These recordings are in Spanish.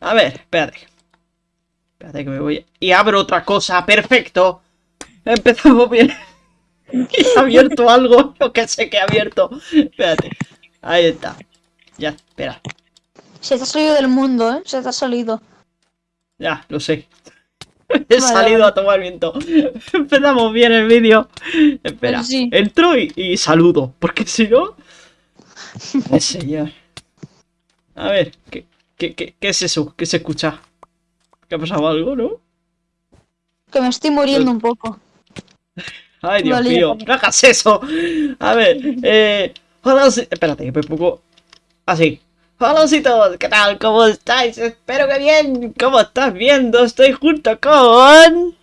A ver, espérate. Espérate que me voy. Y abro otra cosa. Perfecto. Empezamos bien. He abierto algo. Yo que sé que he abierto. Espérate. Ahí está. Ya, espera. Se te ha salido del mundo, ¿eh? Se te ha salido. Ya, lo sé. He salido a tomar viento. Empezamos bien el vídeo. Espera. Pues sí. Entro y, y saludo. Porque si no. Señor. A ver, ¿qué, qué, qué, qué es eso? ¿Qué se escucha? ¿Qué ha pasado algo, no? Que me estoy muriendo un poco. Ay, Dios mío, no hagas eso. A ver, eh. Hola, espérate, que me pongo. Así. Hola, todos, ¿qué tal? ¿Cómo estáis? Espero que bien. ¿Cómo estás viendo? Estoy junto con.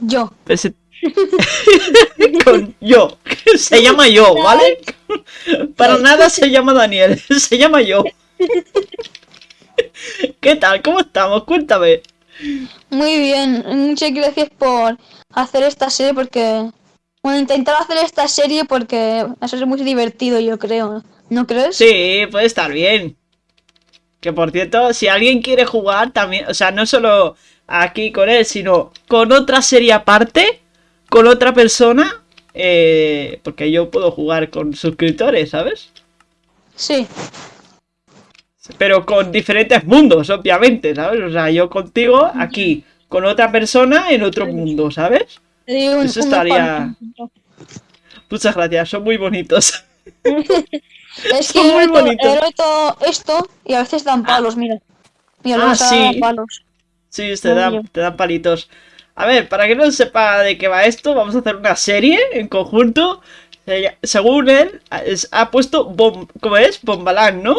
Yo. Ese- con yo. Se llama yo, ¿vale? Para nada se llama Daniel. Se llama yo. ¿Qué tal? ¿Cómo estamos? Cuéntame. Muy bien. Muchas gracias por hacer esta serie porque... Bueno, intentar hacer esta serie porque a ser muy divertido, yo creo. ¿No crees? Sí, puede estar bien. Que por cierto, si alguien quiere jugar también, o sea, no solo aquí con él, sino con otra serie aparte, con otra persona, eh, porque yo puedo jugar con suscriptores, ¿sabes? Sí. Pero con diferentes mundos, obviamente, ¿sabes? O sea, yo contigo aquí, con otra persona en otro mundo, ¿sabes? Eso estaría-. Muchas gracias, son muy bonitos. Es que Son muy roto, bonitos. he roto esto y a veces dan palos, mira. Mira, Ah, sí. palos. Sí, te dan, te dan palitos. A ver, para que no sepa de qué va esto, vamos a hacer una serie en conjunto. Lla- Según él, ha puesto, bom, ¿cómo es? Bombalán, ¿no?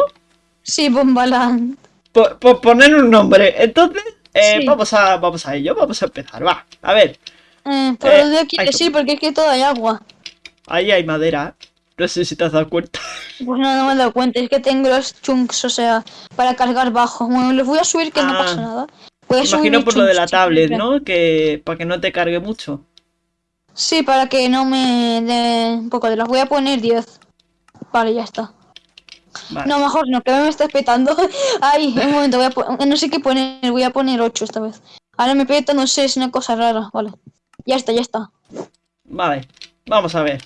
Sí, Bombaland. Por, por poner un nombre. Entonces, eh, Sí. vamos, a, vamos a ello, vamos a empezar. Va, a ver, Eh, por Eh, donde yo quiero hay- sí, porque es que todo hay agua. ahí hay madera. No sé si te has dado cuenta. Pues no, no me he dado cuenta, es que tengo los chunks, o sea, para cargar bajo. Bueno, los voy a subir que no Ah. pasa nada. Voy a Imagino por lo de la tablet. ¿no? Que para que no te cargue mucho. Sí, para que no me dé un poco de las. Voy a poner 10. Vale, ya está. Vale. No, mejor no, que me estás petando. Ay, un momento, voy a po- no sé qué poner, voy a poner 8 esta vez. Ahora me peta, no sé, es una cosa rara, vale. Ya está, ya está. Vale, vamos a ver.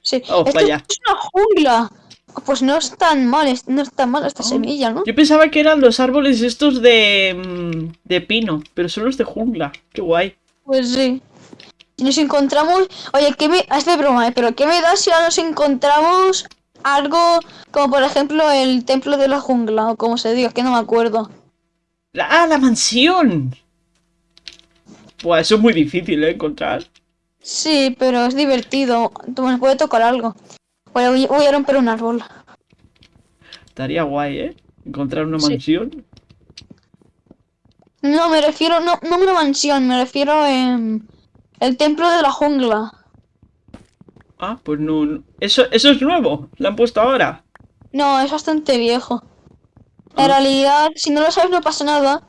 Sí, Oh, esto vaya. es una jungla. Pues no es tan mal, no es tan mal esta Oh. semilla, ¿no? Yo pensaba que eran los árboles estos de, mm, de pino, pero son los de jungla. Qué guay. Pues sí. Si nos encontramos. Oye, ¿qué me. Es de broma, ¿eh? Pero ¿qué me da si ahora nos encontramos algo como por ejemplo el templo de la jungla o como se diga? Que no me acuerdo. La- ¡Ah, la mansión! Pues eso es muy difícil de encontrar. Sí, pero es divertido. Tú me puede tocar algo. Voy, voy- a romper un árbol. Estaría guay, ¿eh? Encontrar una Sí. mansión. No, me refiero. No, no una mansión, me refiero a. el templo de la jungla. Ah, pues no. Eso, eso es nuevo. Lo han puesto ahora. No, es bastante viejo. Ah. En realidad, si no lo sabes, no pasa nada.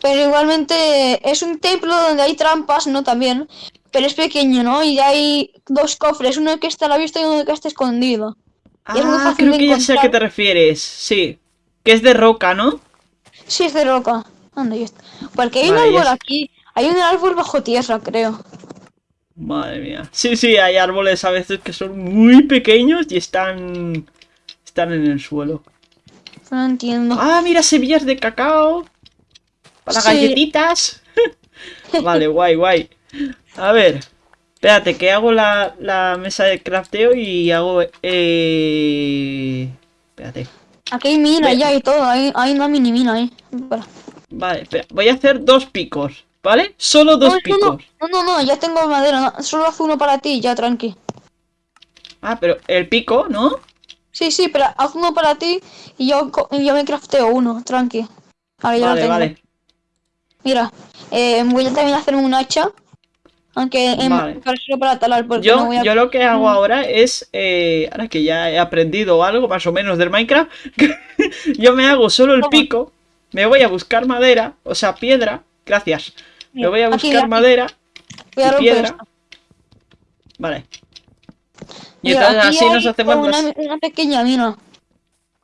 Pero igualmente es un templo donde hay trampas, ¿no? También. Pero es pequeño, ¿no? Y hay dos cofres, uno que está a la vista y uno que está escondido. Y es muy Ah, fácil creo de que ya sé a qué te refieres. Sí. Que es de roca, ¿no? Sí, es de roca. ¿Dónde está? Porque hay Vale, un árbol aquí. Hay un árbol bajo tierra, creo. Madre mía. Sí, sí, hay árboles a veces que son muy pequeños y están. Están en el suelo. No entiendo. Ah, mira, semillas de cacao. Para Sí. galletitas. vale, guay, guay. A ver. Espérate, que hago la, la mesa de crafteo y hago... Eh... Espérate. Aquí hay mina ya y todo. Hay, hay una mini mina ahí. Espera. Vale, espera. Voy a hacer dos picos, ¿vale? Solo dos No, picos. no, no, no, ya tengo madera. no, solo haz uno para ti, ya tranqui. Ah, pero el pico, ¿no? Sí, sí, pero haz uno para ti y yo, y yo me crafteo uno, tranqui. Ahora ya lo Vale, tengo. vale. Mira, eh, voy a también hacer un hacha. Aunque en, Vale. solo para talar, porque Yo, no voy a... yo lo que hago Mm. ahora es, eh, ahora que ya he aprendido algo más o menos del Minecraft, yo me hago solo el pico, me voy a buscar madera, o sea, piedra, gracias, Mira, voy a buscar aquí, madera voy a y piedra, esto. vale. Y Mira, entonces así nos hacemos una, una pequeña mina.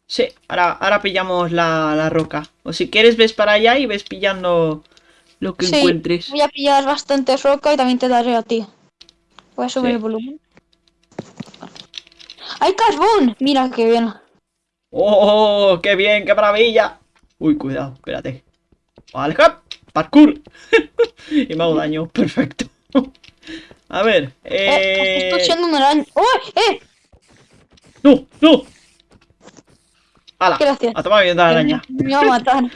Sí, ahora, ahora pillamos la, la roca. O si quieres ves para allá y ves pillando lo que Sí, encuentres. Voy a pillar bastante roca y también te daré a ti. Voy a subir Sí. el volumen. ¡Hay carbón! Mira qué bien. ¡Oh, qué bien, qué maravilla! Uy, cuidado, espérate. Vale, hop, parkour. y me hago daño, perfecto. A ver, Eh, eh... estoy siendo una araña. ¡Oh! ¡Eh! ¡No, no! ¡Hala! Gracias. A tomar bien la araña. Me va a matar.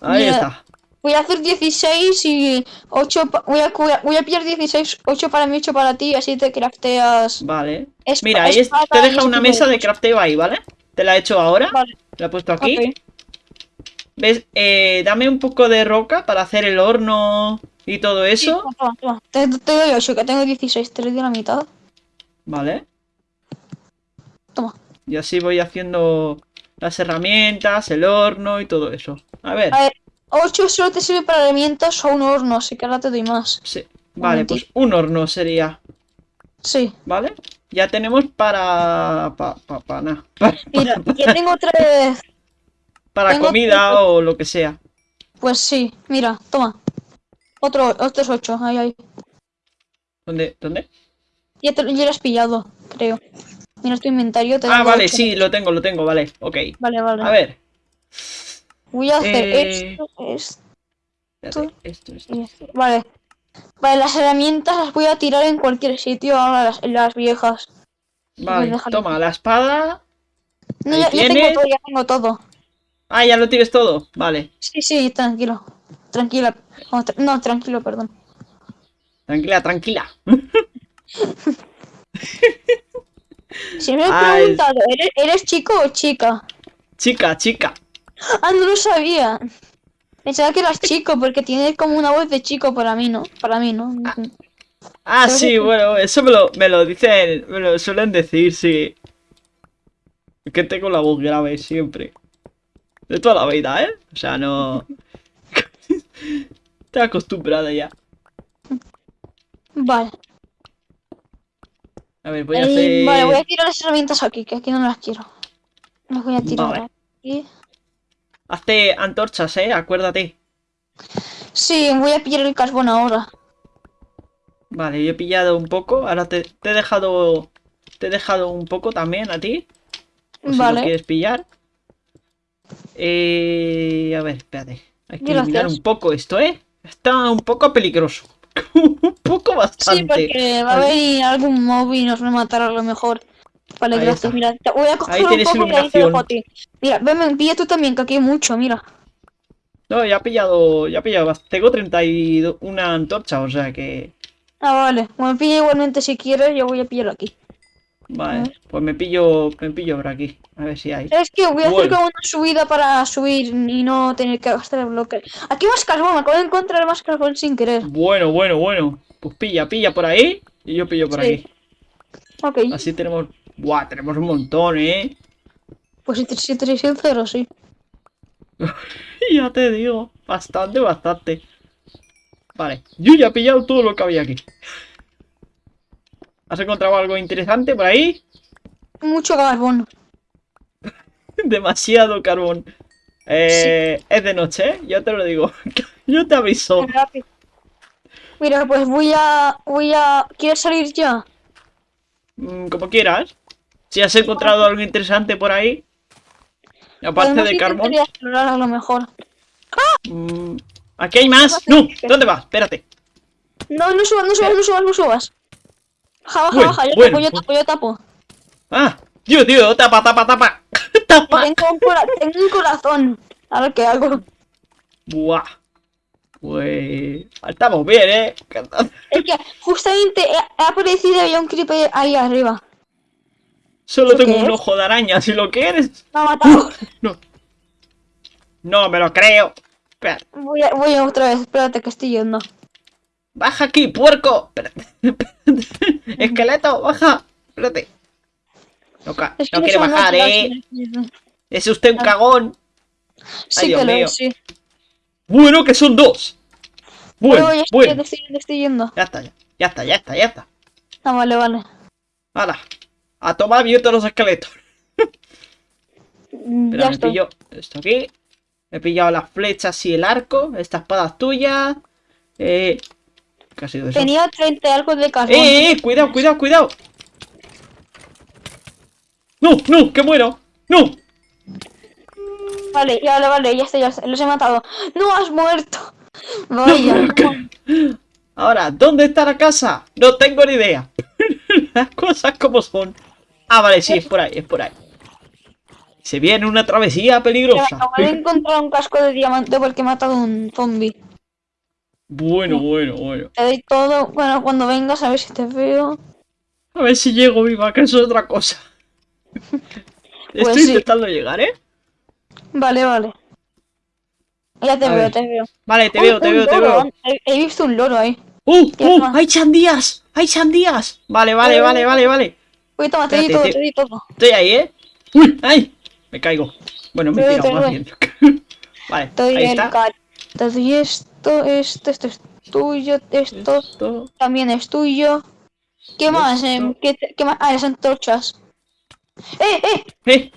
Ahí Mira. está. Voy a hacer 16 y 8. pa- Voy a, voy a- pillar 16, 8 para mí, 8 para ti, así te crafteas. Vale. Mira, ahí te deja una mesa de crafteo ahí, ¿vale? Te la he hecho ahora. Vale, La he puesto aquí. ¿Ves? Eh, dame un poco de roca para hacer el horno y todo eso. toma, toma, toma. Te, te doy 8, que tengo 16, te doy la mitad. Vale. Toma. Y así voy haciendo las herramientas, el horno y todo eso. A ver. A ver, 8 solo te sirve para herramientas o un horno, así que ahora te doy más. Sí. Vale, pues un horno sería. Sí. ¿Vale? Ya tenemos para. Pa, pa, pa, nada. Para, Mira, ya tengo tres. Para tengo comida o lo que sea. Pues sí, mira, toma. Otro, otros 8, ahí, ahí. ¿Dónde? ¿Dónde? Ya, te, ya lo has pillado, creo. Mira tu inventario. Te Ah, vale, ocho. sí, lo tengo, lo tengo, vale. Ok. Vale, vale. A ver. Voy a hacer Eh, esto, esto espérate, Esto, esto. Vale. Vale, las herramientas las voy a tirar en cualquier sitio, ahora las, las viejas. Vale, toma, la espada. No, ya, tengo todo, ya tengo todo. Ah, ya lo tienes todo. Vale. Sí, sí, tranquilo. Tranquila. Oh, tra- no, tranquilo, perdón. Tranquila, tranquila. Si me Ah, preguntado, ¿eres, ¿eres chico o chica? Chica, chica. Ah, no lo sabía. Pensaba que eras chico porque tienes como una voz de chico para mí, ¿no? Para mí, ¿no? Ah, Creo sí, que- bueno, eso me lo, me lo dicen, me lo suelen decir, sí. Es que tengo la voz grave siempre. De toda la vida, ¿eh? O sea, no... Estoy acostumbrada ya. Vale. A ver, voy a Eh, hacer... Vale, voy a tirar las herramientas aquí, que aquí no las quiero. Las voy a tirar Vale. aquí. Hazte antorchas, ¿eh? Acuérdate. Sí, voy a pillar el carbón ahora. Vale, yo he pillado un poco. Ahora te, te he dejado... Te he dejado un poco también a ti. Por si lo Vale. quieres pillar. Eh, a ver, espérate. Hay que eliminar Gracias. un poco esto, ¿eh? Está un poco peligroso. un poco bastante. Sí, porque va a venir algún mob y nos va a matar a lo mejor. Vale, Ahí gracias. está. Mira, te voy a coger Ahí un poco y ahí te dejo a ti. Mira, ven, pilla tú también, que aquí hay mucho, mira. No, ya he pillado, ya he pillado, tengo 31 antorcha, o sea que... Ah, vale. Bueno, pilla igualmente si quieres, yo voy a pillar aquí. Vale, pues me pillo, me pillo por aquí, a ver si hay. Es que voy a hacer Bueno. como una subida para subir y no tener que gastar el bloque. Aquí más carbón, me acabo de encontrar más carbón sin querer. Bueno, bueno, bueno, pues pilla, pilla por ahí y yo pillo por Sí. aquí. Ok, Así tenemos, buah, tenemos un montón, ¿eh? pues si te, si te sincero, sí. Ya te digo, bastante, bastante. Vale, yo ya he pillado todo lo que había aquí. ¿Has encontrado algo interesante por ahí? Mucho carbón. Demasiado carbón. Eh, Es de noche, ¿eh? Yo te lo digo. Yo te aviso. Mira, pues voy a. Voy a. ¿Quieres salir ya? Mm, como quieras. Si has encontrado algo interesante por ahí. Aparte de carbón. explorar a lo mejor. mm, aquí hay más. No, ¿dónde vas? Espérate. No, no subas, no subas, no subas, no subas. Baja, baja, Bueno, baja. Yo bueno, tapo, yo tapo, yo tapo. Ah, tío, tío, tapa, tapa, tapa. tapa. Tengo un, cora- tengo un corazón. A ver qué hago. Buah. Pues. Estamos bien, ¿eh? Es que justamente he, he aparecido y había un creeper ahí arriba. Solo ¿Eso tengo un es? ojo de araña, si lo quieres. Me ha matado. No. No me lo creo. Espera. Voy, a- voy a otra vez, espérate que estoy yendo. Baja aquí, puerco. Espérate. espérate. Esqueleto, baja. Espérate. No, ca- Es que no quiere bajar, eh. Es usted un cagón. Sí Dios que lo mío. es, sí. Bueno, que son dos. Bueno, Bueno, ya estoy, estoy, estoy yendo. Ya está, ya. Ya está, ya está, ya está. Ah, vale, vale. Hala. A tomar viento los esqueletos. Mm, ya me estoy. pillo esto aquí. He pillado las flechas y el arco. Esta espada es tuya. Eh... ¿Qué ha sido eso? Tenía 30 algo de carbón. ¡Eh, eh! ¡Cuidado, cuidado, cuidado! ¡No, no! ¡Que muero! ¡No! Vale, ya, vale, vale, ya está, ya está, los he matado. ¡No has muerto! Vaya. Ahora, ¿dónde está la casa? No tengo ni idea. Las cosas como son. Ah, vale, sí, es por ahí, es por ahí. Se viene una travesía peligrosa. acabo de encontrar un casco de diamante porque he matado a un zombie. Bueno, bueno, bueno. Te doy todo, bueno, cuando vengas a ver si te veo. A ver si llego viva, que eso es otra cosa. Estoy Pues sí. intentando llegar, ¿eh? Vale, vale. Ya te A veo, ver. te veo. Vale, te Uy, veo, te veo, te veo. He, he visto un loro ahí. ¡Uh! ¡Uh! está. ¡Hay sandías! ¡Hay sandías! Vale, vale, vale, vale, vale. Uy, toma, te di todo, te- te di todo. Estoy ahí, ¿eh? ¡Uy! ¡Ay! Me caigo. Bueno, me he tirado más bien. vale, doy ahí está. Te doy esto, esto, esto es tuyo, esto Esto. también es tuyo. ¿Qué más? Esto. em? ¿Qué, más? Ah, las antorchas. ¡Eh, eh! ¡Eh!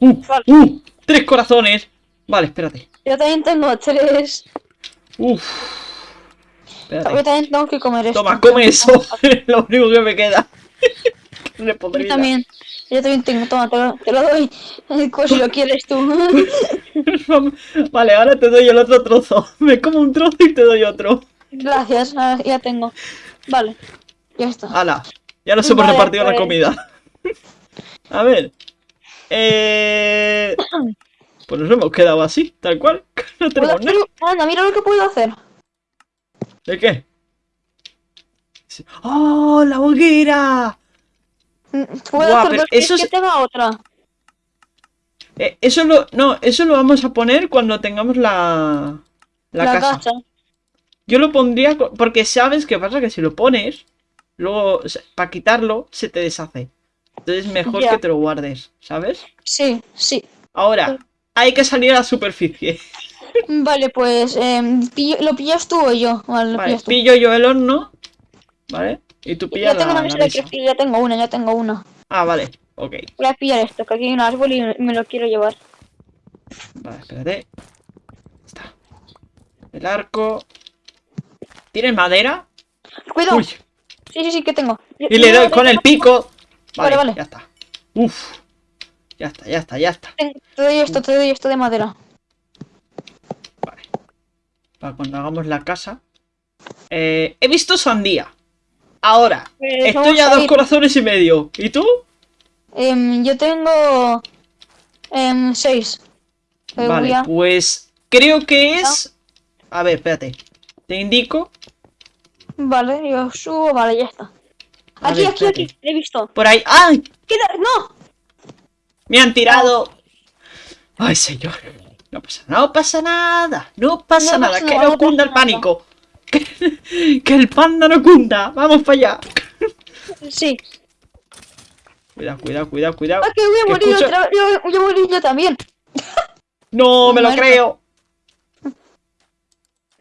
¡Uh! Vale. ¡Uh! ¡Tres corazones! Vale, espérate. Yo también tengo tres. ¡Uf! Yo también tengo que comer esto. Toma, come eso. Es lo único que me queda. Yo también. Yo también tengo, toma, te lo, te lo doy. Si lo quieres tú. Vale, ahora te doy el otro trozo. Me como un trozo y te doy otro. Gracias, ah, ya tengo. Vale, ya está. ¡Hala! Ya nos hemos Vale, repartido la pues. comida. A ver. Eh... Pues nos hemos quedado así, tal cual. No ¿Puedo tenemos nada. Anda, mira lo que puedo hacer. ¿De qué? ¡Oh, la hoguera! Puedo Buah, hacer dos eso es- que otra. Eh, eso lo... No, eso lo vamos a poner cuando tengamos la... La, La, casa. Yo lo pondría... Porque sabes qué pasa, que si lo pones... Luego, para quitarlo, se te deshace. Entonces mejor que te lo guardes, ¿sabes? Sí, sí. Ahora, hay que salir a la superficie. Vale, pues em, pillo- lo pillas tú o yo. Vale, lo Vale, pillas tú. pillo yo el horno. ¿Vale? Y tú pillas Ya tengo la, mesa. creativa, ya tengo una, ya tengo una. Ah, vale. Ok. Voy a pillar esto, que aquí hay un árbol y me lo quiero llevar. Vale, espérate. Está. El arco. ¿Tienes madera? Cuidado. Uy. Sí, sí, sí, que tengo. Yo- Y le yo doy con el pico. Vale, Vale, vale. ya está. Uf. Ya está, ya está, ya está. Te doy esto, te doy esto de madera. Vale. Para cuando hagamos la casa. Eh, he visto sandía. Ahora. Pues Estoy a dos ir. corazones y medio. ¿Y tú? Em, yo tengo em, seis. Eh, Vale, a- pues creo que es... A ver, espérate. Te indico. Vale, yo subo, vale, ya está. A Aquí, ver, aquí, espérate. aquí, he visto. Por ahí. ¡Ay! ¡No! ¡Me han tirado! ¡Ay, señor! No pasa, no pasa nada. No pasa No nada. pasa que no no cunda el pánico. Que, el panda no cunda. Vamos para allá. Sí. Cuidado, cuidado, cuidado, cuidado. Ah, que voy a morir escucho- otra yo, yo morir yo también. No, me lo creo.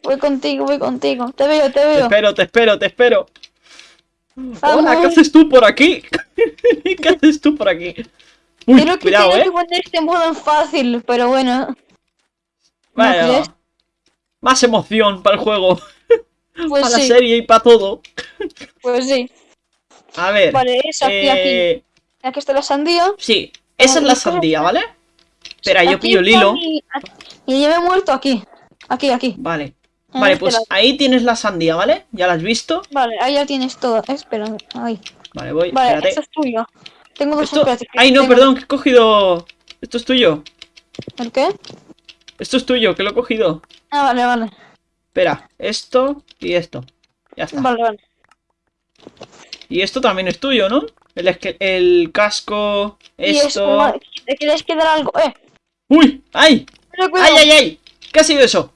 Voy contigo, voy contigo. Te veo, te Te veo. espero, te espero, te espero. Hola. ¿qué haces tú por aquí? ¿Qué haces tú por aquí? Uy, Creo que cuidado, tengo eh. que poner este modo en fácil, pero bueno. ¿No Vaya, crees? Más emoción para el juego, Pues para la serie y para todo. pues sí. A ver. Vale, es aquí, aquí. eh, Aquí está la sandía. Sí, esa es la ¿y cómo sandía, ¿vale? Espera, yo pillo el hilo. mi- Y ya me he muerto aquí. Aquí, aquí. Vale. Vale, pues ahí tienes la sandía, ¿vale? ¿Ya la has visto? Vale, ahí ya tienes todo. Espera, ahí. Vale, voy. Vale, espérate. esto es tuyo. Tengo dos Esto- Ay, no, tengo- perdón, que he cogido. Esto es tuyo. ¿El qué? Esto es tuyo, que lo he cogido. Ah, vale, vale. Espera, esto y esto. Ya está. Vale, vale. Y esto también es tuyo, ¿no? El, el casco, esto. ¿te quieres quedar algo? Eh, ¡Uy! ¡Ay! pero. ¡Ay, ay, ay! ¿Qué ha sido eso?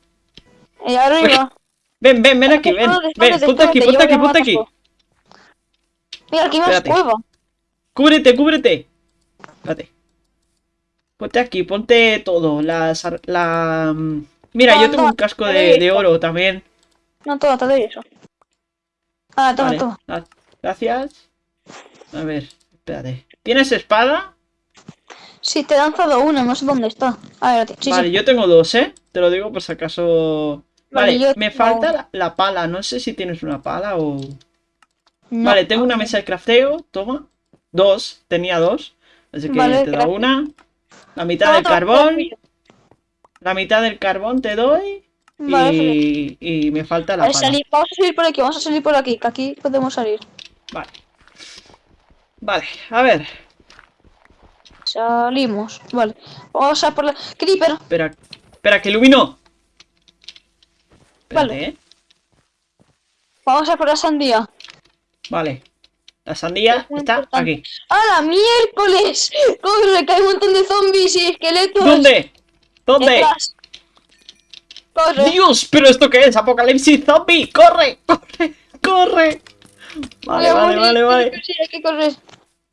Y arriba. Ven, ven, ven aquí, ven. Ven, ponte aquí, ponte aquí, ponte aquí. Mira, aquí más cueva. Cúbrete, cúbrete. Espérate. Ponte aquí, ponte todo. Las, la... Mira, yo Toma, tengo un casco de, de oro también. No, toma, te doy eso. Ah, toma, Vale, toma. gra- Gracias. A ver, espérate. ¿Tienes espada? Sí, te he lanzado una, no sé dónde está. A ver, sí, vale, sí. yo tengo dos, ¿eh? Te lo digo por si acaso... Vale, me falta la, la pala. No sé si tienes una pala o... No. Vale, tengo una mesa de crafteo. Toma. Dos. Tenía dos. Así que Vale, te doy gracias. una. La mitad del carbón. La mitad del carbón te doy. Vale, y, y me falta la Vale, pala. salir- vamos a salir por aquí, vamos a salir por aquí, que aquí podemos salir. Vale. Vale, a ver. Salimos, vale. Vamos a por la... Creeper, Espera, espera, que ilumino. Espérate, Vale. ¿eh? vamos a por la sandía. Vale. La sandía Es está importante. aquí. ¡Hala, miércoles! Corre, que hay un montón de zombies y esqueletos. ¿Dónde? ¿Dónde? Corre. Dios, pero esto qué es? Apocalipsis zombie. Corre, corre, corre. Vale, vale, vale, vale. Sí, hay que correr.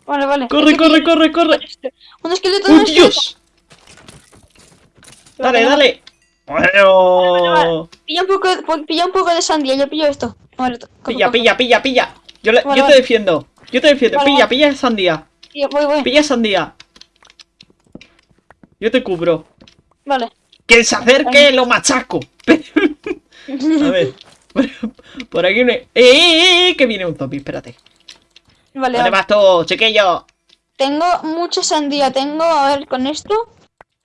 Vale, vale. Corre, Hay corre, corre, corre. este. Un esqueleto, ¡Oh. Dios! Dale, dale. Bueno. Pilla un poco, de- pilla un poco de sandía, yo pillo esto. Vale, Pilla, pilla, pilla, pilla. Yo, le- Vale, yo te defiendo. Yo te defiendo. Pilla, pilla sandía. Voy, voy. Pilla sandía. Yo te cubro. Vale. Que se acerque, lo machaco. A ver. Por, aquí me... ¡Eh, eh, eh! Que viene un zombie, espérate. Vale, ¿Dónde vas tú, chiquillo? Tengo mucha sandía, tengo, a ver, con esto.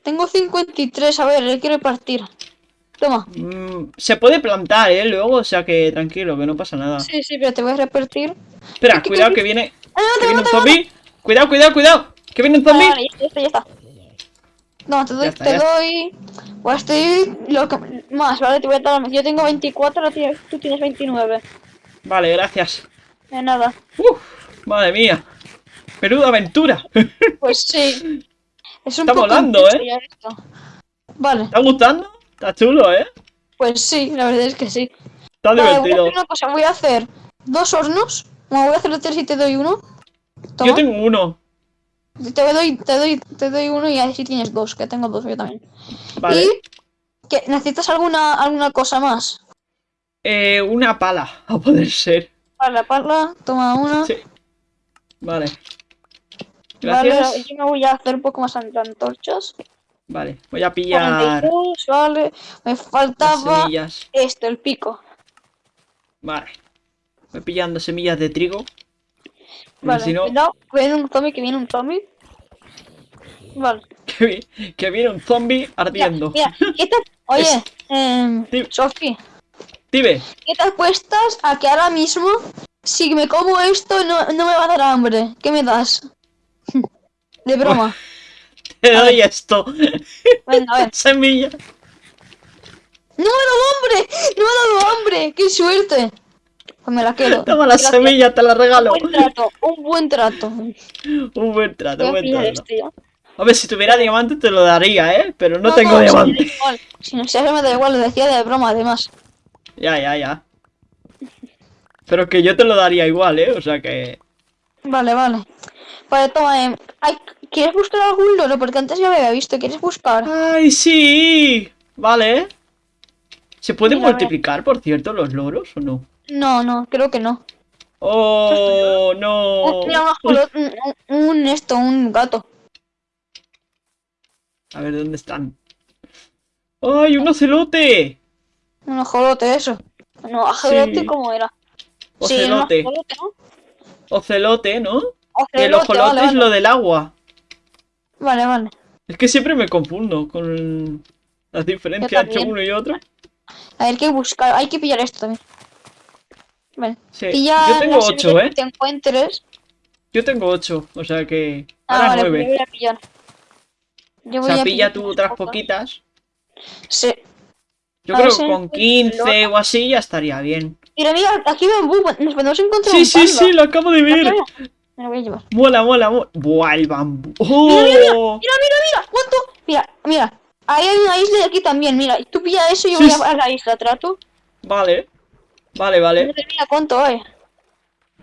Tengo 53, a ver, le quiero partir. Toma. Mm, se puede plantar, ¿eh? Luego, o sea que tranquilo, que no pasa nada. Sí, sí, pero te voy a repartir. Espera, ¿Qué- cuidado que viene... ¡Ah, no, Que viene un zombie. Cuidado, cuidado, cuidado. Que viene un Vale, zombie. vale, ya está, ya está. No, te doy, está, te está. doy. Pues doy lo que más, ¿vale? Te voy a dar. Yo tengo 24, ahora tienes- tú tienes 29. Vale, gracias. De nada. Uf, madre mía. Menuda aventura. ¿Te Pues sí. Es un Está poco volando, ¿eh? esto. Vale, ha gustando? Está chulo, ¿eh? pues sí, la verdad es que sí. Está Vale, voy a divertido. hacer una cosa, voy a hacer dos hornos. Bueno, voy a hacer tres y te doy uno. Toma. Yo tengo uno. Te doy, te doy, te doy uno y así tienes dos, que tengo dos yo también. Vale. Y que necesitas alguna alguna cosa más. Eh, una pala, a poder ser. Vale, la pala, toma una. Sí. Vale. Vale, Gracias. yo me voy a hacer un poco más antorchas. Vale, voy a pillar 42, vale. Me faltaba esto, el pico. Vale. Voy pillando semillas de trigo. Vale, si no, cuidado, que viene un zombie, que viene un zombie. Vale. que, vi- que viene un zombie ardiendo. mira, ¿qué te... Oye, Es- Sí. Sofi, Dime. ¿qué te apuestas a que ahora mismo, si me como esto, no, no me va a dar hambre? ¿Qué me das? De broma. Te A doy esto. Venga, a ver. Semilla. ¡No me ha dado hambre! ¡No me ha dado hambre! ¡Qué suerte! Pues me la quedo. Toma la Gracias. semilla, te la regalo. Un buen trato, un buen trato. Un buen trato, un a buen trato. este ya. Hombre, si tuviera diamante te lo daría, ¿eh? Pero no, tengo si diamante. Si no sé, me da igual, lo decía de broma, además. Ya, ya, ya. Pero que yo te lo daría igual, ¿eh? O sea que... Vale, vale. Vale, toma, em, ay, ¿quieres buscar algún loro? Porque antes ya me había visto, ¿quieres buscar? ¡Ay, sí! Vale. ¿Se pueden Mira, a ver. multiplicar, por cierto, los loros o no? No, no, creo que no. ¡Oh, no! Un- Mira, un, ajolot- un, un- un esto, un gato. A ver, ¿dónde están? ¡Ay, un ocelote! Un ajolote, eso. No, ajolote, Sí. ¿cómo era? Sí, Ocelote. un ajolote, ¿no? Ocelote, ¿no? El Ocelote, vale, es vale. lo del agua. Vale, vale. Es que siempre me confundo con las diferencias entre uno y otro. A ver, hay que buscar, hay que pillar esto también. Vale. Sí. Pilla Yo tengo las ocho, semillas ¿eh? que te encuentres. Yo tengo ocho, o sea que... Ah, Ahora vale, pues yo nueve. voy a pillar. Yo O voy sea, a pilla tú otras pocas. poquitas. Sí. Yo A creo que con encuentro 15 o así ya estaría bien. Mira, mira, aquí bambú, nos podemos encontrar Sí, sí, sí, lo acabo de ver. Me lo voy a llevar. Mola, mola, mola. Buah, el bambú. Mira, mira, ¡Oh! mira, mira, mira, ¿cuánto? Mira, mira, ahí hay una isla y aquí también, mira, tú pilla eso y yo Sí, voy a la isla, ¿trato? Vale. Vale, vale. Mira, mira cuánto hay.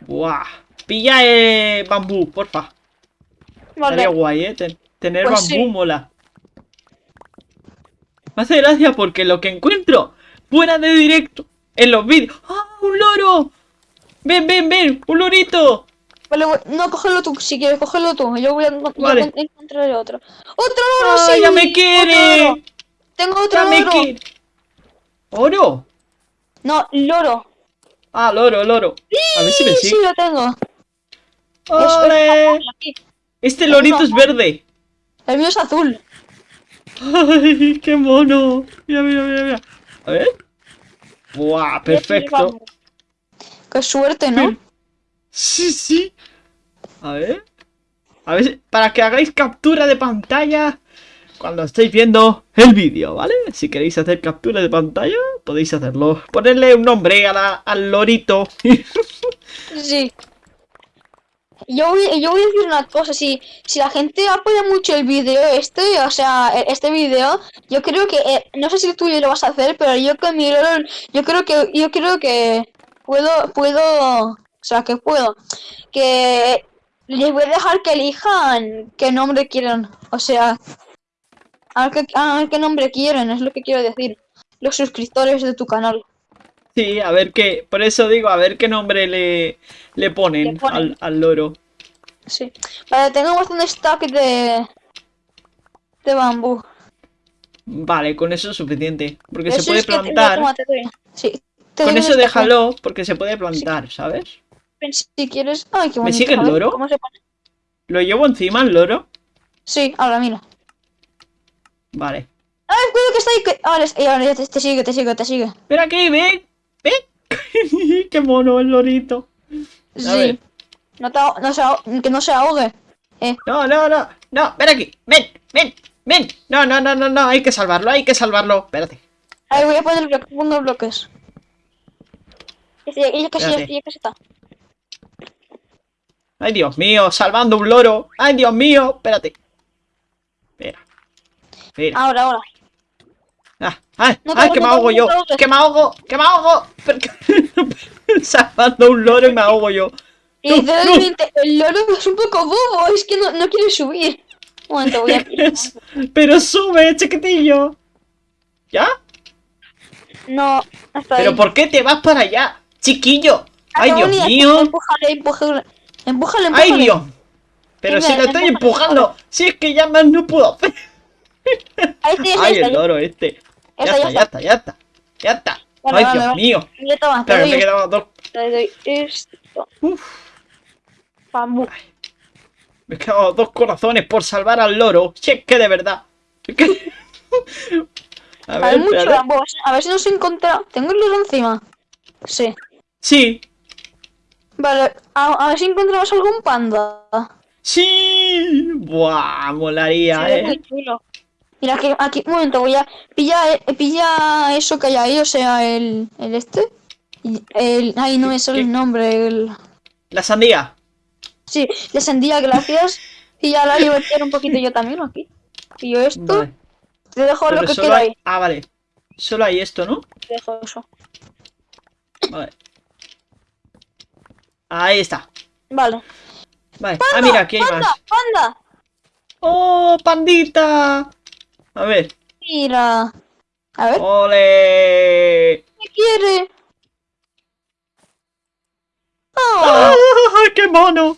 Buah. Pilla eh, bambú, porfa. Vale, Estaría guay, eh. Ten- tener Pues bambú sí. mola. Me hace gracia porque lo que encuentro fuera de directo en los vídeos. ¡Ah, un loro! ¡Ven, ven, ven! ¡Un lorito! Vale, no, cógelo tú, si quieres, cógelo tú. Yo voy a, yo Vale. voy a encontrar otro. ¡Otro loro, ¡Ah, sí! ya me ¡Otro quiere! Tengo otro ¡Ya me loro. quiere! ¿Oro? No, loro. Ah, loro, loro. A ver si me Sí, sigue. lo tengo. ¡Ole! Este lorito es verde. El mío es azul. ¡Ay, qué mono! Mira, mira, mira, mira. A ver. ¡Buah! Perfecto. Qué suerte, ¿no? Sí, sí. A ver. A ver, para que hagáis captura de pantalla cuando estéis viendo el vídeo, ¿vale? Si queréis hacer captura de pantalla, podéis hacerlo. Ponerle un nombre a la- al lorito. Sí. Yo voy, yo voy a decir una cosa, si, si la gente apoya mucho el vídeo este, o sea, e- este vídeo, yo creo que, eh, no sé si tú lo vas a hacer, pero yo con mi yo creo que, yo creo que puedo, puedo, o sea, que puedo, que les voy a dejar que elijan qué nombre quieren, o sea, a ver qué, a ver qué nombre quieren, es lo que quiero decir, los suscriptores de tu canal. Sí, a ver qué. Por eso digo, a ver qué nombre le, le ponen, Le ponen. Al, al loro. Sí. Vale, tengo bastante stack de, de bambú. Vale, con eso es suficiente. Porque Eso se puede que plantar. Sí. Con eso un déjalo, porque se puede plantar, ¿sabes? Si quieres. Ay, qué ¿Me bonito. sigue el loro? ¿Cómo se pone? ¿Lo llevo encima el loro? Sí, ahora mira. Vale. ¡Ay, cuidado que está ahí! Que... Ahora, ya te, te sigue, te sigue, te sigue. Ven aquí, ven. Ven. Qué mono el lorito. A Sí. ver. No te, no se que no se ahogue. Eh, No, no, no. No, ven aquí. Ven, ven, ven. No, no, no, no, no. Hay que salvarlo, hay que salvarlo. Espérate. ahí voy a poner bloques, pongo bloques. Ya casi, ya casi está. Ay, Dios mío, salvando un loro. Ay, Dios mío. Espérate. Espera. Ahora, ahora. Ah, ay, No ay, que me ahogo no yo. Que me ahogo, que me ahogo. Salvando un loro y me ahogo yo. Y No, literalmente, el loro es un poco bobo, es que no, no quiere subir. Un momento, voy a... Pero sube, chiquitillo. ¿Ya? No, hasta ¿Pero ahí. por qué te vas para allá? Chiquillo. Ay, Dios mío. Empújale, empújale. Empújale, empújale. Ay, Dios. Pero si lo estoy empujando. Si es que ya más no puedo hacer. Ya Ay, está, el loro este. Ya está, ya está, ya está. Ya está. Ay, Dios mío. Doy, me quedaban dos. te doy esto. Uf, Bambú. me he quedado dos corazones por salvar al loro. Si es que de verdad. A Hay ver, mucho espérate. bambú. a ver si- nos encontramos. ¿Tengo el loro encima? Sí. Sí, Vale, a, a ver si encontramos algún panda. sí. Buah, molaría, muy eh. chulo. Mira, aquí, aquí, un momento, voy a. Pilla, eh, pilla eso que hay ahí, o sea, el, el este. El, ay, no me sale el nombre. El, La sandía. sí, la sandía, gracias. Y ya la echar un poquito yo también aquí. Yo esto, Vale. te dejo Pero lo que queda hay... ahí. Ah, vale. Solo hay esto, ¿no? Te dejo eso. Vale. Ahí está. Vale. Vale. Ah, mira, aquí hay ¡Panda! más. ¡Panda! ¡Oh, pandita! A ver. Mira. A ver, ¡Ole! ¿qué quiere? Oh, ¡Ah, ¡Qué mono!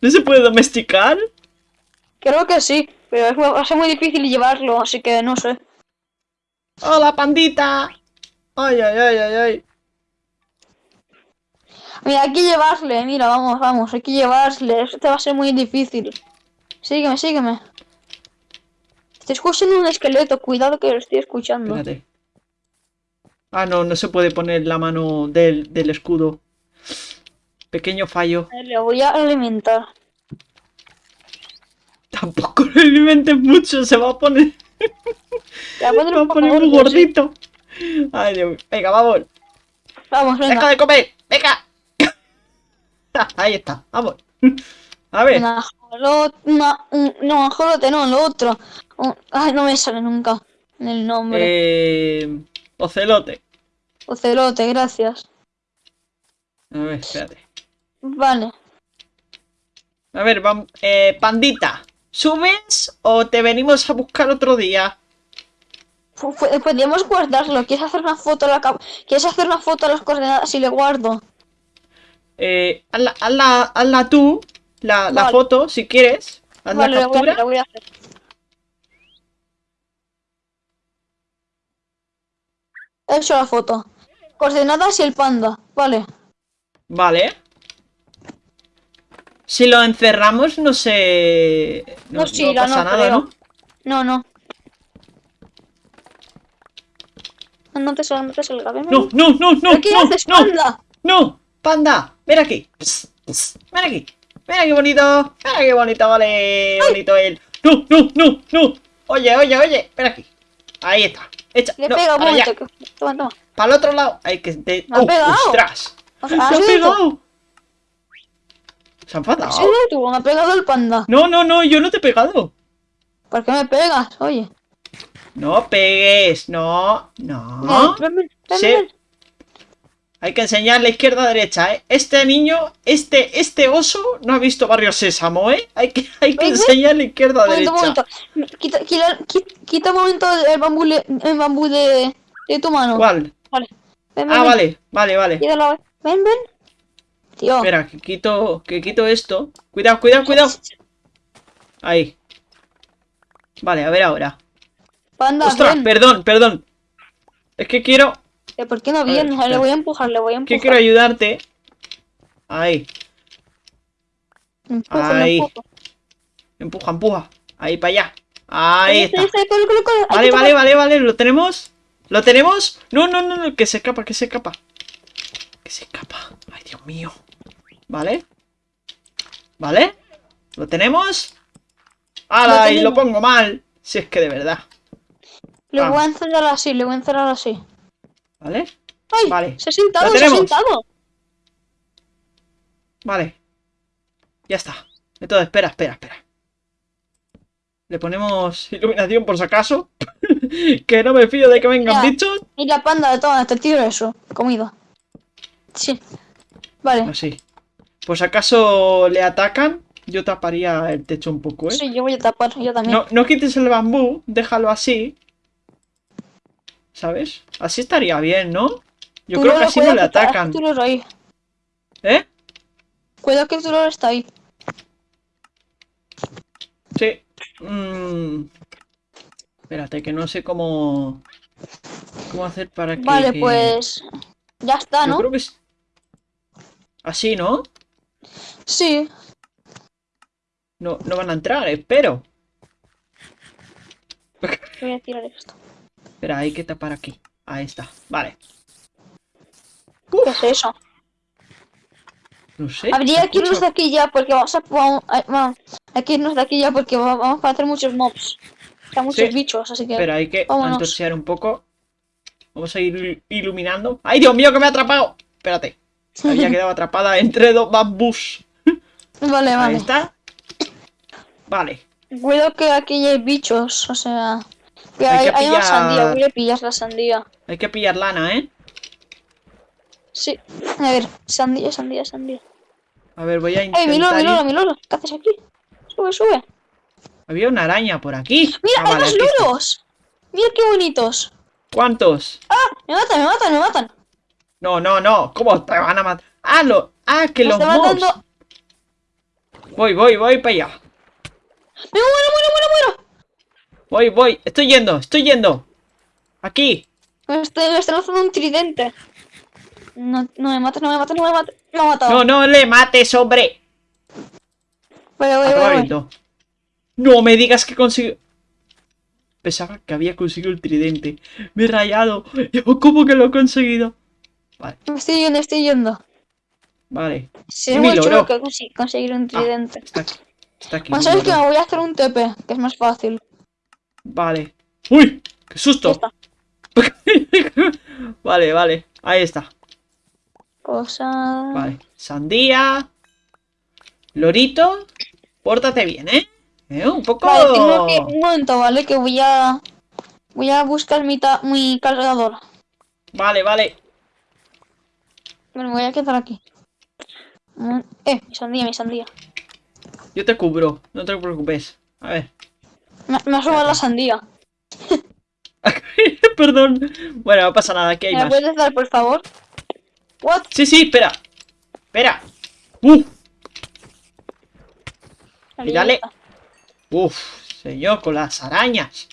¿No se puede domesticar? creo que sí, pero es, va a ser muy difícil llevarlo, así que no sé. ¡Hola, pandita! ¡Ay, ay, ay, ay, ay! Mira, hay que llevarle, mira, vamos, vamos, hay que llevarle. Esto va a ser muy difícil. Sígueme, sígueme. Estoy escuchando un esqueleto, cuidado que lo estoy escuchando. Espérate. Ah, no, no se puede poner la mano del, del escudo. Pequeño fallo. Le voy a alimentar. Tampoco lo alimentes mucho, se va a poner, a se va a un poner muy sí. gordito. Ay, Dios. Venga, vamos. Vamos, Deja venga. de comer. Venga. Ahí está, vamos. A ver. Una- un- no, ajolote, no, lo otro. Un- ay, no me sale nunca el nombre. Eh, ocelote. Ocelote, gracias. A ver, espérate. Vale. A ver, vam- eh, pandita. ¿Subes o te venimos a buscar otro día? Fu- Podríamos guardarlo. ¿Quieres hacer una foto a la ¿Quieres hacer una foto a las coordenadas y le guardo? Eh, hazla, hazla, hazla tú, la, la Vale. foto, si quieres. Haz Vale, la lo voy a hacer, lo voy a hacer. He hecho la foto. Coordenadas y el panda. Vale. Vale. Si lo encerramos, no sé. No, No, sí, no pasa no nada, creo. ¿no? No, no. No, no te salga, no te salga. Ven, ven. No, no, no, no, ¿Pero ¿Qué no, haces, no, panda? no, panda, ven aquí. Psst, psst, Ven aquí. Mira qué bonito. Mira qué bonito, vale. Bonito él. No, no, no, no. Oye, oye, oye. Ven aquí. Ahí está. Echa. Le no, pega un momento. Toma, toma. Para el otro lado. Hay que. te- Me ha ¡Oh, pegado. ¡Ostras! ¡Se ha pegado! ¿Se ha enfadado? tú, me ha pegado el panda. No, no, no, yo no te he pegado. ¿Por qué me pegas? Oye. No pegues, no, no. Ven, ven, ven, Sí. Hay que enseñarle izquierda a derecha, ¿eh? Este niño, este, este oso no ha visto Barrio Sésamo, ¿eh? Hay que, hay que enseñarle izquierda a momento, derecha. un momento. Quita, quita, un momento el bambú, el bambú de, de tu mano. ¿Cuál? Vale. Ven, ven, Ah, ven. vale, vale, vale. Quítalo. Ven, ven. Tío. Espera, que quito, que quito esto. Cuidado, cuidado, cuidado. Ahí. Vale, a ver ahora. Panda, Ostras, perdón, perdón. Es que quiero, Eh, ¿Por qué no espera. Le voy a empujar, le voy a que empujar. quiero ayudarte. Ahí, le empujo. empuja, empuja. Ahí para allá. Ahí está. Vale, que vale, vale, vale, ¿lo tenemos? ¿Lo tenemos? No, no, no, no, que se escapa, que se escapa. Que se escapa. Ay, Dios mío. ¿Vale? ¿Vale? ¿Lo tenemos? ¡Hala! Lo Y lo pongo mal. Si es que de verdad. Le Ah. voy a encerrar así, le voy a encerrar así. ¿Vale? ¡Ay! Vale. Se ha sentado, se ha sentado. Vale. Ya está. Entonces, espera, espera, espera. Le ponemos iluminación por si acaso. que no me fío de que vengan bichos. Y la panda de todas, te tiro eso. Comida. Sí. Vale. Así. Por si acaso le atacan, yo taparía el techo un poco, ¿eh? Sí, yo voy a tapar, yo también. No, no quites el bambú, déjalo así. ¿Sabes? Así estaría bien, ¿no? Yo Tú creo que así no le que atacan. Tú lo ahí. ¿Eh? Cuidado que el dolor está ahí. Sí. Mm. Espérate, que no sé cómo... ¿Cómo hacer para que... Vale, pues. Ya está, Yo ¿no? creo que es... Así, ¿no? Sí. No, no van a entrar, espero. Voy a tirar esto. Espera, hay que tapar aquí. Ahí está. Vale. ¿Qué es eso? No sé. Habría que irnos de aquí ya porque vamos a. Hay que irnos de aquí ya porque va- vamos a hacer muchos mobs. Sea, muchos Sí. bichos, así que. Espera, hay que antorchear un poco. Vamos a ir iluminando. ¡Ay, Dios mío, que me ha atrapado! Espérate. Había quedado atrapada entre dos bambús. Vale, Ahí vale. está. Vale. Cuidado que aquí hay bichos, o sea. Hay hay, que hay una sandía, voy a pillar la sandía. Hay que pillar lana, ¿eh? Sí. A ver, sandía, sandía, sandía. A ver, voy a ¡Ey, mi loro, intentar... mi loro, mi loro! ¿Qué haces aquí? Sube, sube. Había una araña por aquí. ¡Mira, Ah, hay vale, más loros! ¡Mira qué bonitos! ¿Cuántos? Me matan, me matan, me matan. No, no, no. ¿Cómo te van a matar? Ah, lo... ah que Me los mobs. matando. Voy, voy, voy para allá. ¡Me muero, muero, muero, muero! Voy, voy. Estoy yendo, estoy yendo. Aquí. Estoy, está lanzando un tridente. No, no me mates, no me mates, no me mates. Me ha matado. No, no le mates, hombre. Voy, voy, voy. No me digas que consiguió. Pensaba que había conseguido el tridente. Me he rayado. ¿Cómo que lo he conseguido? Vale, Me estoy yendo, estoy yendo. vale. Sí, es muy chulo que conseguir un Ah, tridente. está aquí. Está aquí. Bueno, sabes que me voy a hacer un TP, que es más fácil. Vale. ¡Uy! ¡Qué susto! vale, vale. Ahí está. Cosa. Vale. Sandía. Lorito. Pórtate bien, ¿eh? ¿Eh? Un poco. Vale, tengo que. Un momento, ¿vale? Que voy a. Voy a buscar mi, ta- mi cargador. Vale, vale. Bueno, me voy a quedar aquí. Mm, Eh, mi sandía, mi sandía. Yo te cubro. No te preocupes. A ver. Me, me ha robado la sandía. Perdón. Bueno, no pasa nada. Aquí hay ¿Me más. puedes dar, por favor? What? Sí, sí, espera. Espera. ¡Uf! Ahí Mírale. está. Uf, señor, con las arañas.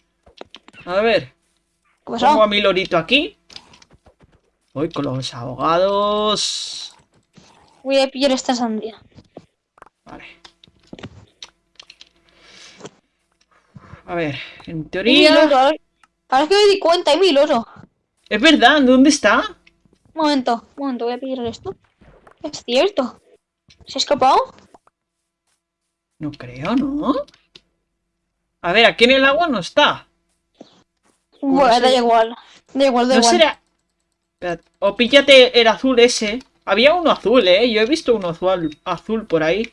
A ver, pongo a mi lorito aquí. Voy con los abogados. Voy a pillar esta sandía. Vale. A ver, en Mil teoría... oro, ahora- que me di cuenta, hay mil oro. Es verdad, ¿dónde está? Un momento, un momento, voy a pillar esto. Es cierto. ¿Se ha escapado? No creo, ¿no? A ver, aquí en el agua no está. Bueno, da igual. Da igual, da No igual. será... O píllate el azul ese. Había uno azul, ¿eh? Yo he visto uno azul, azul por ahí.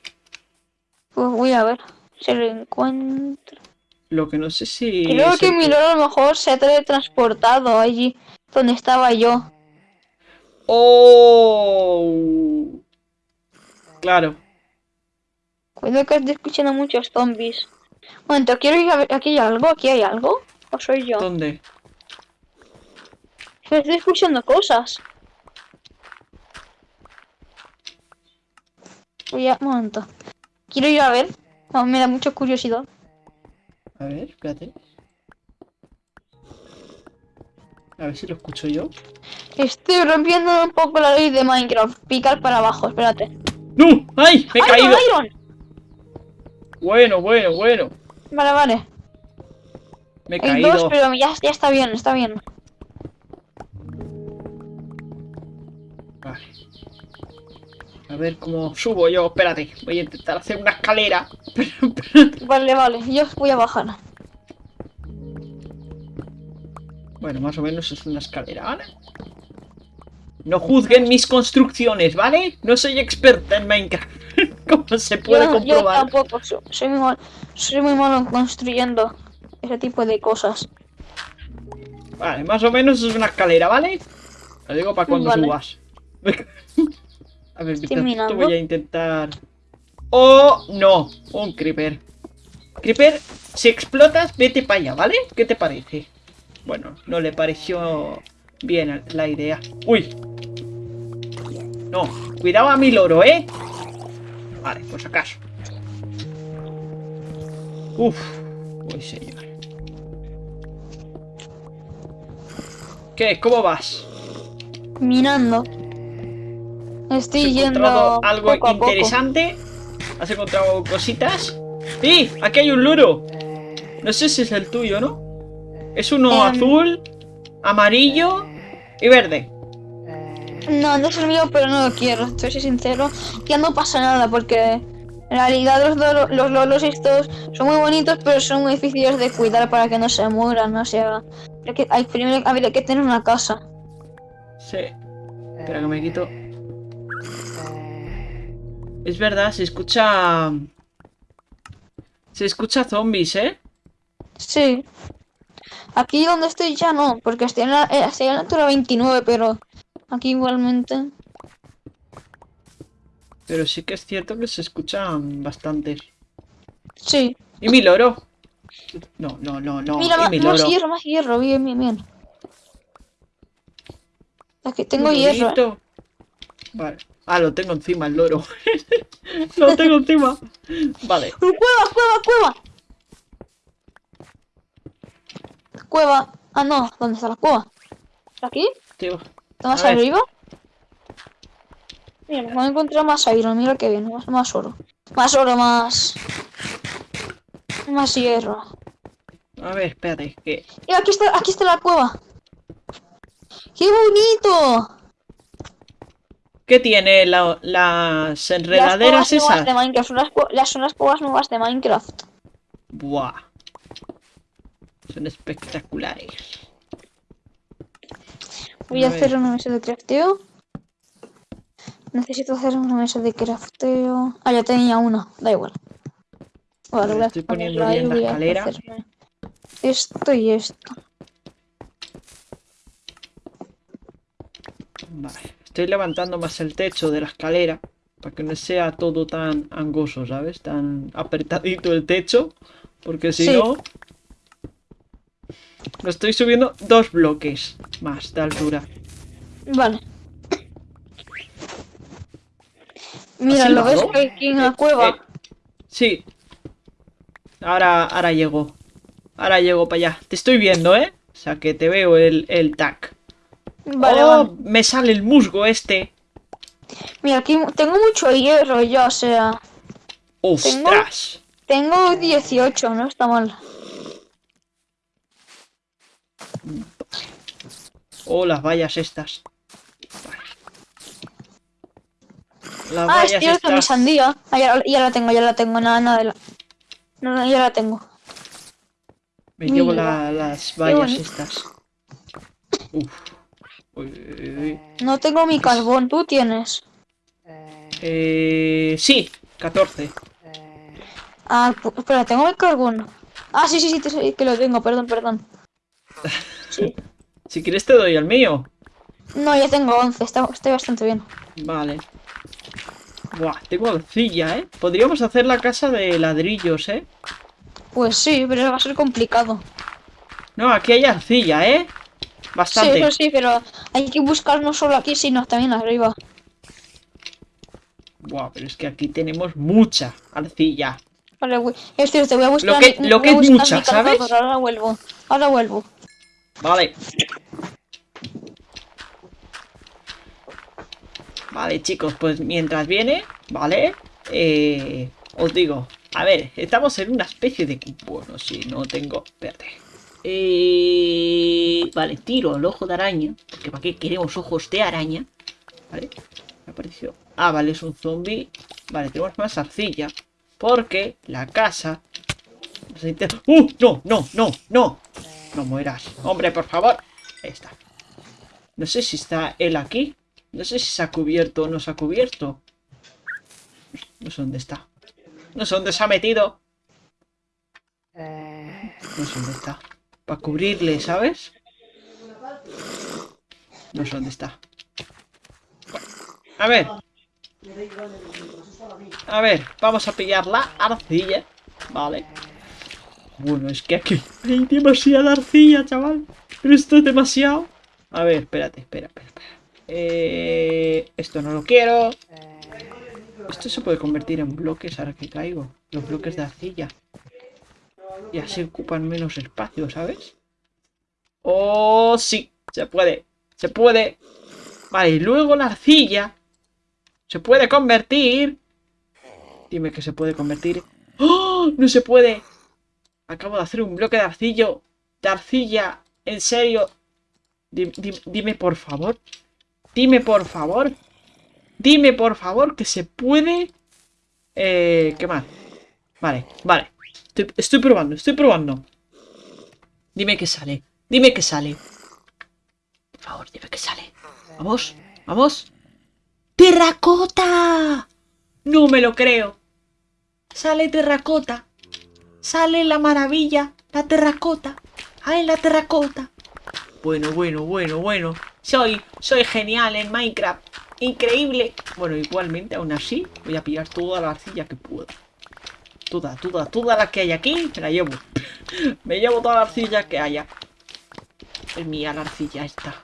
Pues voy a ver. Si lo encuentro. Lo que no sé si... Creo que el mi loro a lo mejor se ha teletransportado allí donde estaba yo. ¡Oh! Claro. Cuidado que estoy escuchando muchos zombies. Un momento, quiero ir a ver. ¿Aquí hay algo? ¿Aquí hay algo? ¿O soy yo? ¿Dónde? Estoy escuchando cosas. Voy a... Un momento. Quiero ir a ver. No, me da mucha curiosidad. A ver, espérate. A ver si lo escucho yo. Estoy rompiendo un poco la ley de Minecraft. Picar para abajo, espérate. ¡No! ¡Ay! ¡Me he ¡Iron, caído! Iron! Bueno, bueno, bueno. Vale, vale. Me he Hay dos, caído. pero ya, ya está bien, está bien. A ver cómo subo yo. Espérate. Voy a intentar hacer una escalera. Vale, vale, yo voy a bajar. Bueno, más o menos es una escalera, ¿vale? No juzguen mis construcciones, ¿vale? No soy experta en Minecraft. Como se puede yo, yo comprobar. tampoco, so- soy muy, mal, soy muy malo en construyendo ese tipo de cosas. Vale, más o menos es una escalera, ¿vale? Lo digo para cuando Vale. subas. A ver, minando. tanto voy a intentar... ¡Oh, no! Un creeper. Creeper, si explotas, vete para allá, ¿vale? ¿Qué te parece? Bueno, no le pareció bien la idea. ¡Uy! No, cuidado a mi loro, ¿eh? Vale, por acaso. Uf, uy, señor. ¿Qué? ¿Cómo vas? Minando. ¿Has Estoy yendo encontrado algo poco a poco. interesante? ¿Has encontrado cositas? ¡Sí! Aquí hay un loro. No sé si es el tuyo, ¿no? Es uno Em. azul, amarillo y verde. No, no es el mío, pero no lo quiero. Te soy sincero. Ya no pasa nada porque en realidad los, los loros estos son muy bonitos, pero son muy difíciles de cuidar para que no se mueran. O sea, hay que, hay, primero habría que tener una casa. Sí. Espera que me quito. Es verdad, se escucha... Se escucha zombies, ¿eh? Sí. Aquí donde estoy ya no, porque estoy en la, eh, estoy en la altura 29, pero aquí igualmente. Pero sí que es cierto que se escuchan bastantes. Sí. ¿Y mi loro? No, no, no, no. Mira, ¿Y ma- mi más loro? hierro, más hierro, bien, bien, bien. Aquí tengo hierro. lorito. Vale. Ah, lo tengo encima, el loro. lo tengo encima. Vale. ¡Uh, ¡Cueva, cueva, cueva! Cueva. Ah, no. ¿Dónde está la cueva? ¿Aquí? Tío. ¿Está más A arriba? Mira, me he encontrado más iron. Mira que bien. Más, más oro. Más oro, más... Más hierro. A ver, espérate. Que... Mira, aquí está, aquí está la cueva. ¡Qué bonito! ¿Qué tiene la- las Las enredaderas nuevas esas? de Minecraft. Son las, las, son las nuevas de Minecraft. Buah. Son espectaculares. Voy a hacer una mesa de crafteo. Necesito hacer una mesa de crafteo. Ah, ya tenía una, da igual. Vale, voy a Estoy poniendo bien la escalera. Esto y esto. Vale. Estoy levantando más el techo de la escalera. Para que no sea todo tan angoso, ¿sabes? Tan apretadito el techo. Porque si Sí. no... Lo estoy subiendo dos bloques más de altura. Vale. Mira, ¿lo ves aquí en la Eh, cueva? eh, sí. Ahora, ahora llego. Ahora llego para allá. Te estoy viendo, ¿eh? O sea, que te veo el, el tag. Vale, oh, vale. me sale el musgo este. Mira, aquí tengo mucho hierro ya, o sea... ¡Ostras! Tengo 18, no está mal. Oh, las vallas estas. Las Ah, es cierto, mi sandía. Ah, ya, ya la tengo, ya la tengo, nada, nada de la... No, no, ya la tengo. Me llevo la- las vallas estas. Uf. Uy, uy. No tengo mi carbón, tú tienes. Eh, sí, 14. Ah, espera, tengo el carbón. Ah, sí, sí, sí, te- que lo tengo, perdón, perdón. Si quieres te doy el mío. No, ya tengo 11, está, estoy bastante bien. Vale. Buah, tengo arcilla, ¿eh? Podríamos hacer la casa de ladrillos, ¿eh? Pues sí, pero va a ser complicado. No, aquí hay arcilla, ¿eh? Sí, Bastante. eso sí, pero hay que buscar no solo aquí, sino también arriba. Buah, pero es que aquí tenemos mucha arcilla. Vale, voy- es cierto, voy a buscar. Lo que- lo que es mucha, ¿sabes? Ahora vuelvo. Ahora vuelvo. Vale. Vale, chicos, pues mientras viene, ¿vale? Eh, os digo, a ver, estamos en una especie de... Bueno, si no tengo... Espérate. Eh, vale, tiro el ojo de araña, porque ¿para qué queremos ojos de araña? Vale, me apareció... Ah, vale, es un zombie. Vale, tenemos más arcilla, porque la casa... ¡Uh! No, no, no, no. No mueras. Hombre, por favor. Ahí está. No sé si está él aquí. No sé si se ha cubierto o no se ha cubierto. No sé dónde está. No sé dónde se ha metido. No sé dónde está. Para cubrirle, ¿sabes? No sé dónde está. A ver. A ver, vamos a pillar la arcilla. Vale. Bueno, es que aquí hay demasiada arcilla, chaval. Esto es demasiado. A ver, espérate, espera, espera, espera. Eh, esto no lo quiero. Esto se puede convertir en bloques ahora que caigo. Los bloques de arcilla. Y así ocupan menos espacio, ¿sabes? Oh, sí, se puede. Se puede. Vale, y luego la arcilla se puede convertir. Dime que se puede convertir. ¡Oh! No se puede. Acabo de hacer un bloque de arcillo. De arcilla. En serio. Di- di- dime por favor. Dime por favor. Dime por favor que se puede. Eh, ¿Qué más? Vale, vale. Estoy, probando, estoy probando. Dime que sale. Dime que sale. Por favor, dime que sale. Vamos, vamos. ¡Terracota! No me lo creo. Sale terracota. Sale la maravilla, la terracota. ¡Ay, la terracota! Bueno, bueno, bueno, bueno. Soy, soy genial en Minecraft. Increíble. Bueno, igualmente, aún así, voy a pillar toda la arcilla que pueda. Toda, toda, toda la que hay aquí, me la llevo. me llevo toda la arcilla que haya. Es mía la arcilla esta.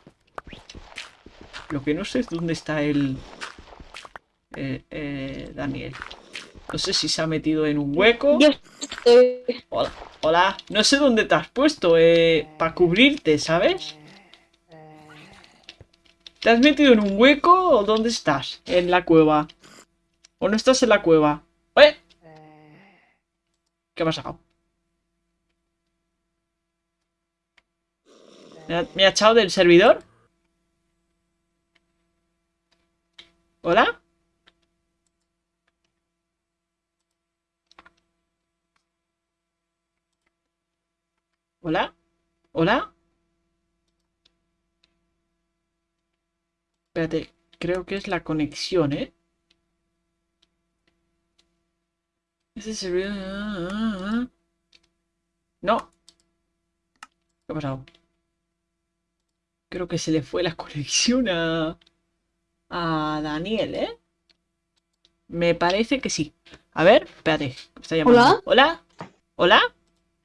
Lo que no sé es dónde está el... eh, eh, Daniel. No sé si se ha metido en un hueco. Hola, hola. No sé dónde te has puesto, eh, para cubrirte, ¿sabes? ¿Te has metido en un hueco o dónde estás? En la cueva. ¿O no estás en la cueva? ¿Eh? ¿Qué ha pasado? ¿Me ha, me ha echado del servidor? ¿Hola? ¿Hola? ¿Hola? Espérate, creo que es la conexión, ¿eh? Ese. No. ¿Qué ha pasado? Creo que se le fue la conexión a... A Daniel, ¿eh? Me parece que sí. A ver, espérate. me está llamando. ¿Hola? ¿Hola?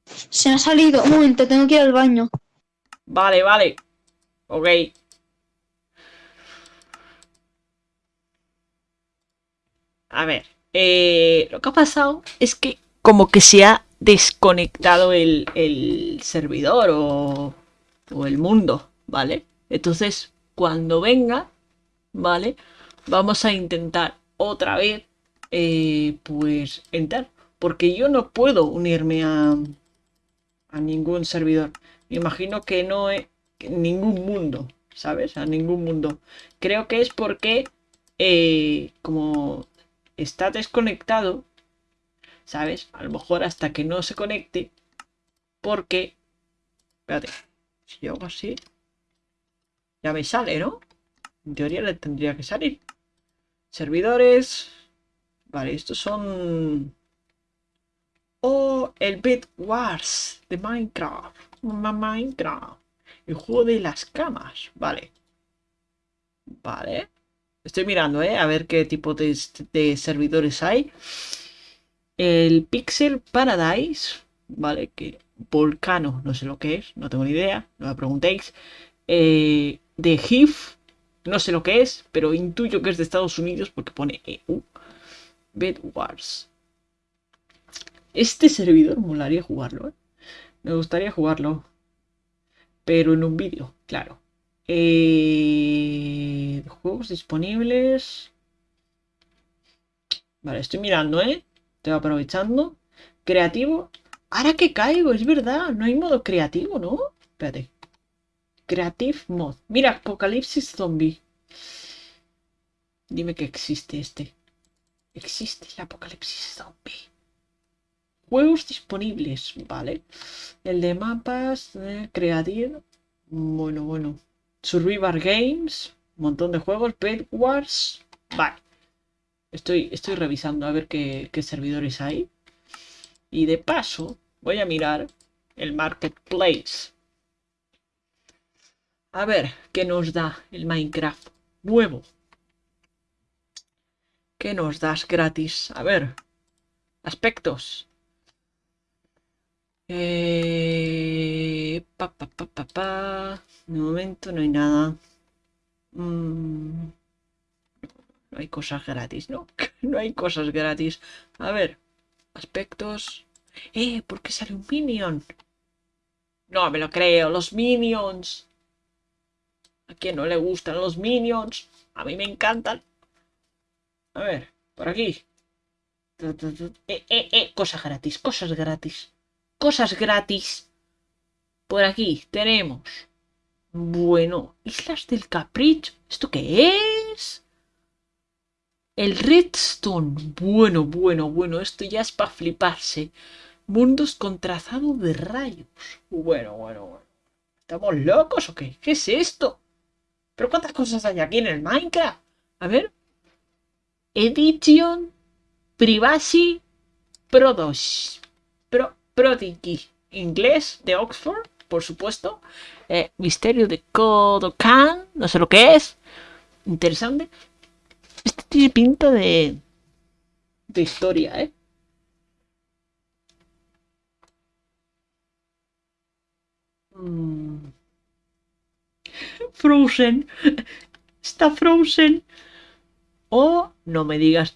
Se me ha salido. Un momento, tengo que ir al baño. Vale, vale. Ok. A ver, eh, lo que ha pasado es que como que se ha desconectado el, servidor o, el mundo, ¿vale? Entonces, cuando venga, ¿vale? Vamos a intentar otra vez, eh, pues, entrar. Porque yo no puedo unirme a, a ningún servidor. Me imagino que no es ningún mundo, ¿sabes? A ningún mundo. Creo que es porque, eh, como está desconectado, ¿sabes? A lo mejor hasta que no se conecte, porque... Espérate, si yo hago así, ya me sale, ¿no? En teoría le tendría que salir. Servidores. Vale, estos son... Oh, el Bed Wars de Minecraft. Minecraft. El juego de las camas. Vale. Vale. Estoy mirando, ¿eh? A ver qué tipo de, servidores hay. El Pixel Paradise. Vale, que Volcano, no sé lo que es, no tengo ni idea, no me preguntéis. Eh, de no sé lo que es, pero intuyo que es de Estados Unidos porque pone EU. Bed Wars. Este servidor molaría jugarlo, ¿eh? Me gustaría jugarlo. Pero en un vídeo, claro. Eh, juegos disponibles. Vale, estoy mirando, ¿eh? Estoy aprovechando. Creativo. Ahora que caigo, es verdad. No hay modo creativo, ¿no? Espérate. Creative Mod. Mira, Apocalipsis Zombie. Dime que existe este. Existe el Apocalipsis Zombie. Juegos disponibles, ¿vale? El de mapas, eh, Creative. Bueno, bueno. Survivor Games. Un montón de juegos. Bed Wars. Vale. Estoy, estoy revisando a ver qué, qué servidores hay. Y de paso, voy a mirar el Marketplace. A ver, ¿qué nos da el Minecraft nuevo? ¿Qué nos das gratis? A ver, aspectos. Eh, pa, pa, pa, pa, pa. De momento no hay nada. Mm, no hay cosas gratis, ¿no? no hay cosas gratis. A ver, aspectos. Eh, ¿por qué sale un minion? No me lo creo, los minions. ¿A quién no le gustan los minions? A mí me encantan. A ver, por aquí. Eh, eh, eh, cosas gratis, cosas gratis. Cosas gratis. Por aquí tenemos. Bueno, Islas del Capricho. ¿Esto qué es? El Redstone. Bueno, bueno, bueno. Esto ya es para fliparse. Mundos con trazado de rayos. Bueno, bueno, bueno. ¿Estamos locos o qué? ¿Qué es esto? ¿Pero cuántas cosas hay aquí en el Minecraft? A ver. Edition Privacy Product. Pro, Prodigy. Inglés de Oxford, por supuesto. Eh, misterio de Kodokan. No sé lo que es. Interesante. Este tiene pinta de. de historia, ¿eh? Mm. Frozen. Está Frozen. O no me digas.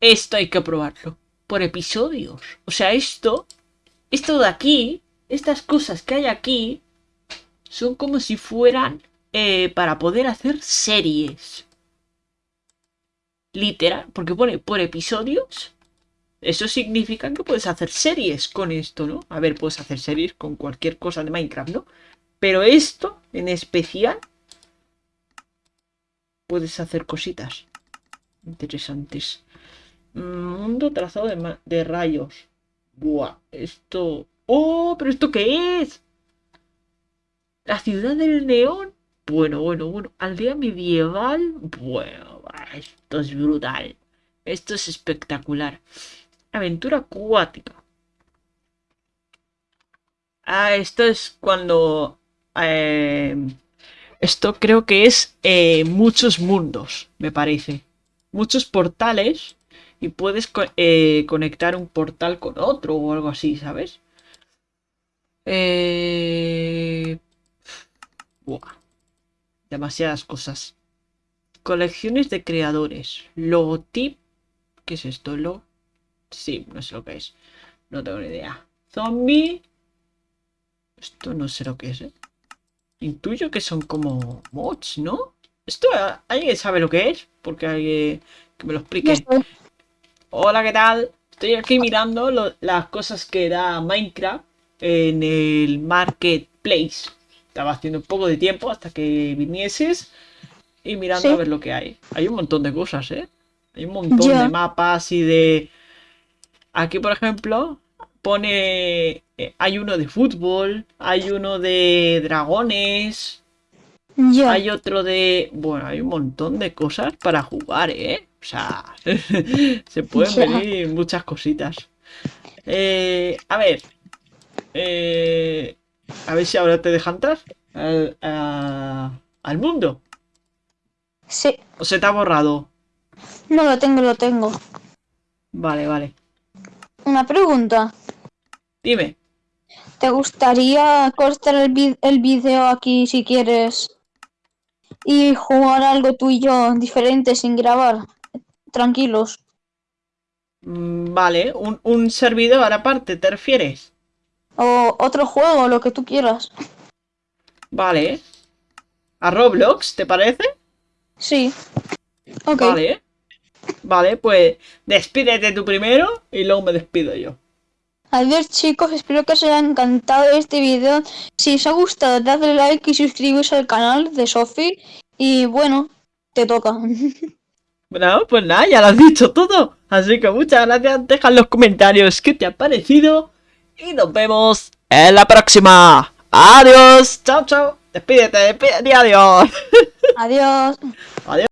Esto hay que probarlo. Por episodios. O sea, esto. Esto de aquí. Estas cosas que hay aquí. Son como si fueran. Eh, para poder hacer series. Literal. Porque pone por episodios. Eso significa que puedes hacer series con esto, ¿no? A ver, puedes hacer series con cualquier cosa de Minecraft, ¿no? Pero esto, en especial, puedes hacer cositas interesantes. Mundo trazado de, de rayos. Buah, esto... ¡Oh! ¿Pero esto qué es? La ciudad del neón. Bueno, bueno, bueno. Aldea medieval. Bueno, esto es brutal. Esto es espectacular. Aventura acuática. Ah, esto es cuando eh, esto creo que es eh, muchos mundos, me parece. Muchos portales y puedes eh, conectar un portal con otro o algo así, ¿sabes? Buah. Demasiadas cosas. Colecciones de creadores. Logotip ¿Qué es esto? ¿Lo? Sí, no sé lo que es. No tengo ni idea. Zombie. Esto no sé lo que es, ¿eh? Intuyo que son como mods, ¿no? ¿Esto alguien sabe lo que es? Porque alguien que me lo explique. Hola, ¿qué tal? Estoy aquí mirando las cosas que da Minecraft en el Marketplace. Estaba haciendo un poco de tiempo hasta que vinieses y mirando a ver lo que hay. Hay un montón de cosas, ¿eh? Hay un montón de mapas y de... Aquí, por ejemplo, pone... Eh, hay uno de fútbol, hay uno de dragones, hay otro de... Bueno, hay un montón de cosas para jugar, ¿eh? O sea, se pueden venir muchas cositas. Eh, a ver. Eh, a ver si ahora te dejan entrar al, al mundo. Sí. ¿O se te ha borrado? No, lo tengo, lo tengo. Vale, vale. Una pregunta. Dime. ¿Te gustaría cortar el, el vídeo aquí si quieres y jugar algo tú y yo diferente sin grabar? Tranquilos. Mm, vale, un, un servidor aparte, ¿te refieres? O otro juego, lo que tú quieras. Vale. ¿A Roblox, te parece? Sí. Ok. Vale. Vale, pues despídete tú primero y luego me despido yo. Adiós chicos, espero que os haya encantado este video. Si os ha gustado, dadle like y suscribiros al canal de Sophie. Y bueno, te toca. Bueno, pues nada, ya lo has dicho todo. Así que muchas gracias, deja en los comentarios qué te ha parecido. Y nos vemos en la próxima. Adiós, chao, chao. Despídete, despídete, adiós. Adiós. Adiós.